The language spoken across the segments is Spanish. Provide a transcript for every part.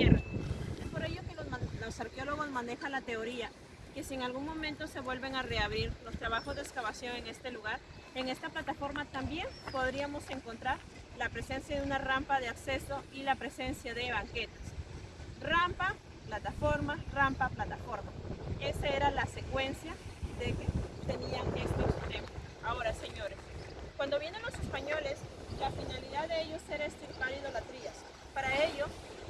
Es por ello que los, arqueólogos manejan la teoría que si en algún momento se vuelven a reabrir los trabajos de excavación en este lugar, en esta plataforma también podríamos encontrar la presencia de una rampa de acceso y la presencia de banquetas. Rampa, plataforma, rampa, plataforma. Esa era la secuencia de que tenían estos templos. Ahora, señores, cuando vienen los españoles, la finalidad de ellos era estirpar idolatrías. Para ello,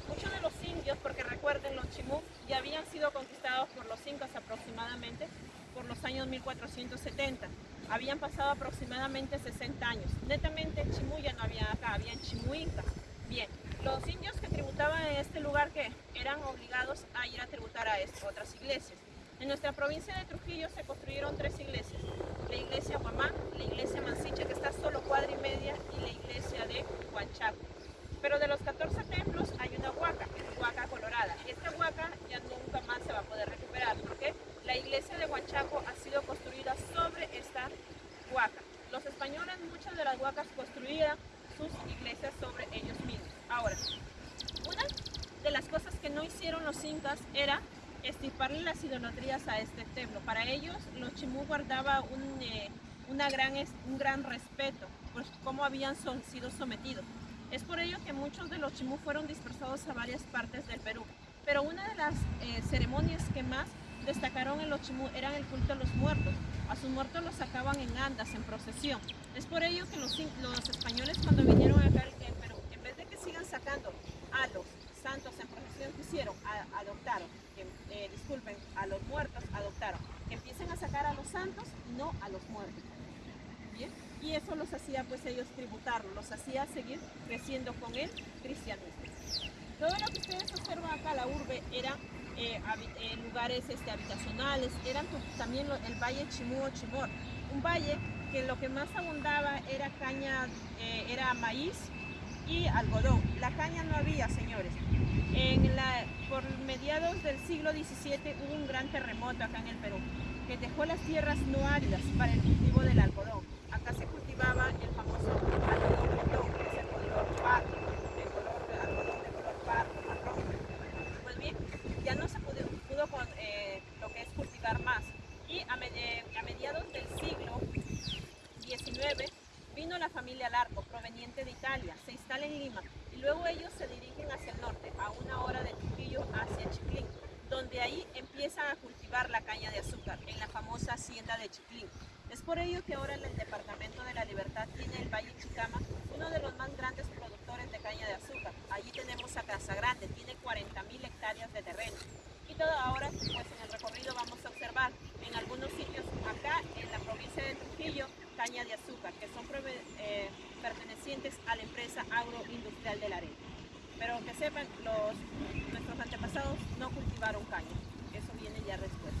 muchos de los indios, porque recuerden, los chimú ya habían sido conquistados por los incas aproximadamente por los años 1470. Habían pasado aproximadamente 60 años. Netamente chimú ya no había acá, chimú incas. Bien, los indios que tributaban en este lugar que eran obligados a ir a tributar a otras iglesias. En nuestra provincia de Trujillo se construyeron tres iglesias. La iglesia Huamán, la iglesia Mansiche, que está solo cuadra y media, y la iglesia de Huanchaco. Pero de los 14 templos hay una huaca, que es huaca colorada. Esta huaca ya nunca más se va a poder recuperar, porque la iglesia de Huanchaco ha sido construida sobre esta huaca. Muchas de las huacas construían sus iglesias sobre ellos mismos. Ahora, una de las cosas que no hicieron los incas era estiparle las idolatrías a este templo. Para ellos, los chimú guardaba un, eh, una gran, un gran respeto por cómo habían son, sido sometidos. Es por ello que muchos de los chimú fueron dispersados a varias partes del Perú. Pero una de las eh, ceremonias que más destacaron en los chimú eran el culto a los muertos. A sus muertos los sacaban en andas, en procesión. Es por ello que los, españoles cuando vinieron acá al Perú, en vez de que sigan sacando a los santos en procesión que hicieron, adoptaron, eh, disculpen, a los muertos adoptaron, que empiecen a sacar a los santos no a los muertos. ¿Bien? Y eso los hacía pues ellos tributarlo, los hacía seguir creciendo con el cristianismo. Todo lo que ustedes observan acá, la urbe, eran eh, eh, lugares este, habitacionales, eran también el valle Chimú o Chimor, un valle que lo que más abundaba era caña, era maíz, y algodón. La caña no había, señores. En la, por mediados del siglo XVII hubo un gran terremoto acá en el Perú, que dejó las tierras no áridas para el cultivo del algodón. Acá se cultivaba el famoso algodón, que es el color pardo, el color de algodón de color pardo, marrón. Pues bien, ya no se pudo, pudo con, eh, lo que es cultivar más. Y a, a mediados del siglo XIX vino la familia Larco, proveniente de Italia, se instala en Lima y luego ellos se dirigen hacia el norte, a una hora de Trujillo hacia Chiclín, donde ahí empiezan a cultivar la caña de azúcar, en la famosa hacienda de Chiclín. Es por ello que ahora el Departamento de la Libertad tiene el Valle Chicama, uno de los más grandes productores de caña de azúcar. Allí tenemos a Casa Grande, tiene 40.000 hectáreas de terreno. Y todo ahora, pues en el recorrido vamos a observar en algunos sitios acá en la provincia de Trujillo, caña de azúcar, que son eh, pertenecientes a la empresa agroindustrial de la arena. Pero que sepan, los, nuestros antepasados no cultivaron caña, eso viene ya después.